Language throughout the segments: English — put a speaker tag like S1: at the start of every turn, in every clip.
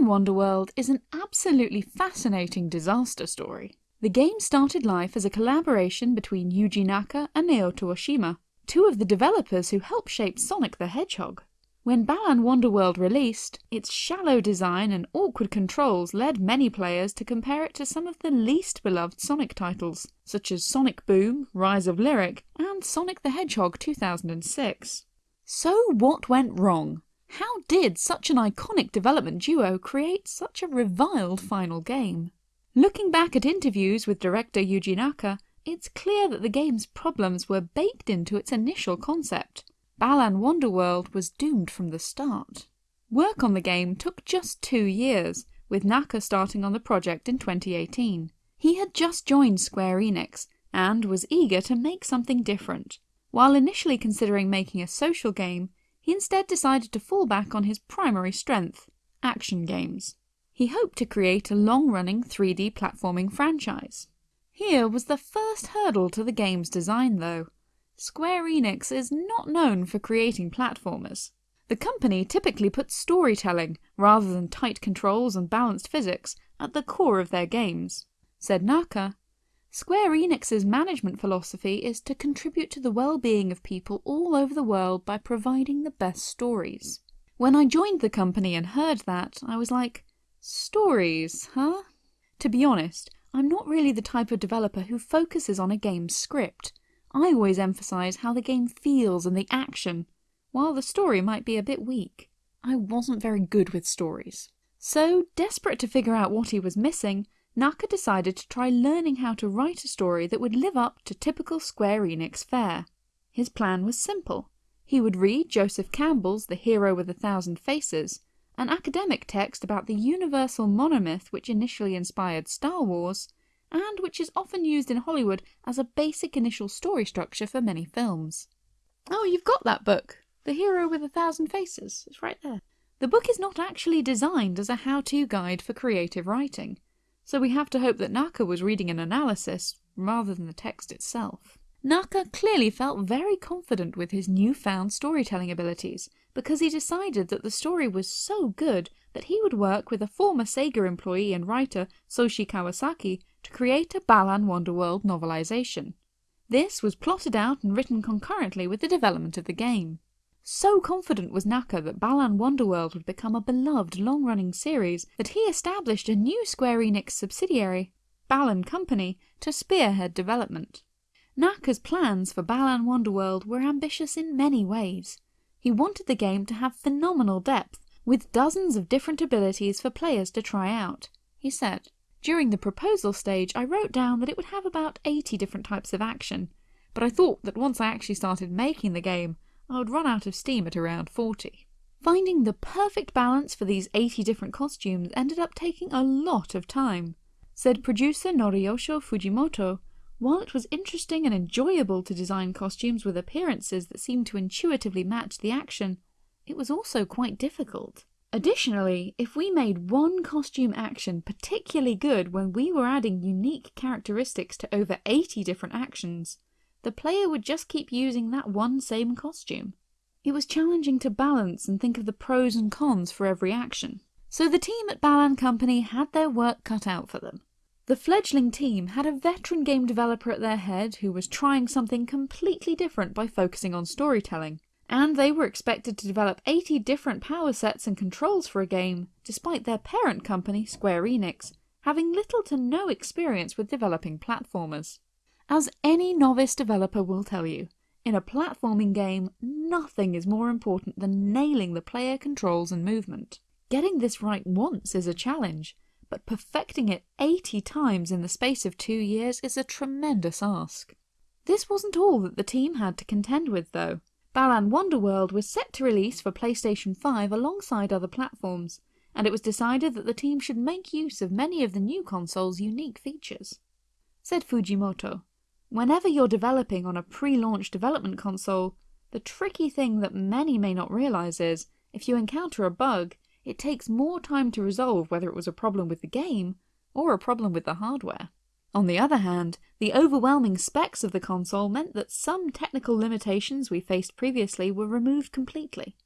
S1: Balan Wonderworld is an absolutely fascinating disaster story. The game started life as a collaboration between Yuji Naka and Naoto Oshima, two of the developers who helped shape Sonic the Hedgehog. When Balan Wonderworld released, its shallow design and awkward controls led many players to compare it to some of the least beloved Sonic titles, such as Sonic Boom, Rise of Lyric, and Sonic the Hedgehog 2006. So what went wrong? How did such an iconic development duo create such a reviled final game? Looking back at interviews with director Yuji Naka, it's clear that the game's problems were baked into its initial concept. Balan Wonderworld was doomed from the start. Work on the game took just two years, with Naka starting on the project in 2018. He had just joined Square Enix, and was eager to make something different. While initially considering making a social game, he instead decided to fall back on his primary strength, action games. He hoped to create a long-running 3D platforming franchise. Here was the first hurdle to the game's design though. Square Enix is not known for creating platformers. The company typically puts storytelling, rather than tight controls and balanced physics, at the core of their games. Said Naka, Square Enix's management philosophy is to contribute to the well-being of people all over the world by providing the best stories. When I joined the company and heard that, I was like, stories, huh? To be honest, I'm not really the type of developer who focuses on a game's script. I always emphasise how the game feels and the action, while the story might be a bit weak. I wasn't very good with stories. So, desperate to figure out what he was missing, Naka decided to try learning how to write a story that would live up to typical Square Enix fare. His plan was simple. He would read Joseph Campbell's The Hero with a Thousand Faces, an academic text about the universal monomyth which initially inspired Star Wars, and which is often used in Hollywood as a basic initial story structure for many films. Oh, you've got that book, The Hero with a Thousand Faces, it's right there. The book is not actually designed as a how-to guide for creative writing so we have to hope that Naka was reading an analysis rather than the text itself. Naka clearly felt very confident with his newfound storytelling abilities because he decided that the story was so good that he would work with a former Sega employee and writer Soshi Kawasaki to create a Balan Wonderworld novelization. This was plotted out and written concurrently with the development of the game. So confident was Naka that Balan Wonderworld would become a beloved long-running series that he established a new Square Enix subsidiary, Balan Company, to spearhead development. Naka's plans for Balan Wonderworld were ambitious in many ways. He wanted the game to have phenomenal depth, with dozens of different abilities for players to try out. He said, During the proposal stage I wrote down that it would have about 80 different types of action, but I thought that once I actually started making the game, I would run out of steam at around 40. Finding the perfect balance for these 80 different costumes ended up taking a lot of time. Said producer Noriyoshi Fujimoto, while it was interesting and enjoyable to design costumes with appearances that seemed to intuitively match the action, it was also quite difficult. Additionally, if we made one costume action particularly good when we were adding unique characteristics to over 80 different actions, the player would just keep using that one same costume. It was challenging to balance and think of the pros and cons for every action. So the team at Balan Company had their work cut out for them. The fledgling team had a veteran game developer at their head who was trying something completely different by focusing on storytelling, and they were expected to develop 80 different power sets and controls for a game, despite their parent company, Square Enix, having little to no experience with developing platformers. As any novice developer will tell you, in a platforming game, nothing is more important than nailing the player controls and movement. Getting this right once is a challenge, but perfecting it 80 times in the space of two years is a tremendous ask. This wasn't all that the team had to contend with though. Balan Wonderworld was set to release for PlayStation 5 alongside other platforms, and it was decided that the team should make use of many of the new console's unique features. Said Fujimoto, Whenever you're developing on a pre-launch development console, the tricky thing that many may not realise is, if you encounter a bug, it takes more time to resolve whether it was a problem with the game or a problem with the hardware. On the other hand, the overwhelming specs of the console meant that some technical limitations we faced previously were removed completely.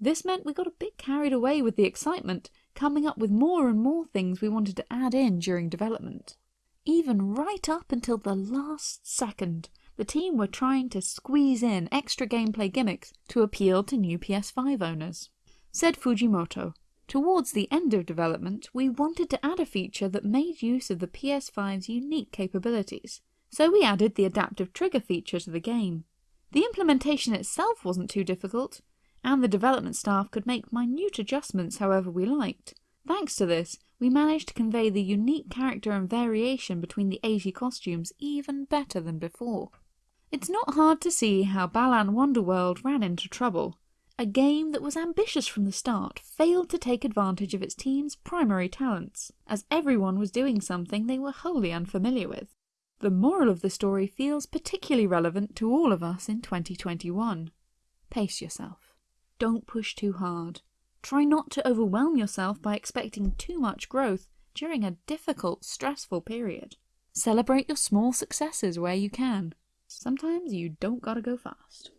S1: This meant we got a bit carried away with the excitement, coming up with more and more things we wanted to add in during development. Even right up until the last second, the team were trying to squeeze in extra gameplay gimmicks to appeal to new PS5 owners. Said Fujimoto, Towards the end of development, we wanted to add a feature that made use of the PS5's unique capabilities, so we added the adaptive trigger feature to the game. The implementation itself wasn't too difficult, and the development staff could make minute adjustments however we liked. Thanks to this, we managed to convey the unique character and variation between the 80 costumes even better than before. It's not hard to see how Balan Wonderworld ran into trouble. A game that was ambitious from the start failed to take advantage of its team's primary talents, as everyone was doing something they were wholly unfamiliar with. The moral of the story feels particularly relevant to all of us in 2021. Pace yourself. Don't push too hard. Try not to overwhelm yourself by expecting too much growth during a difficult, stressful period. Celebrate your small successes where you can. Sometimes you don't gotta go fast.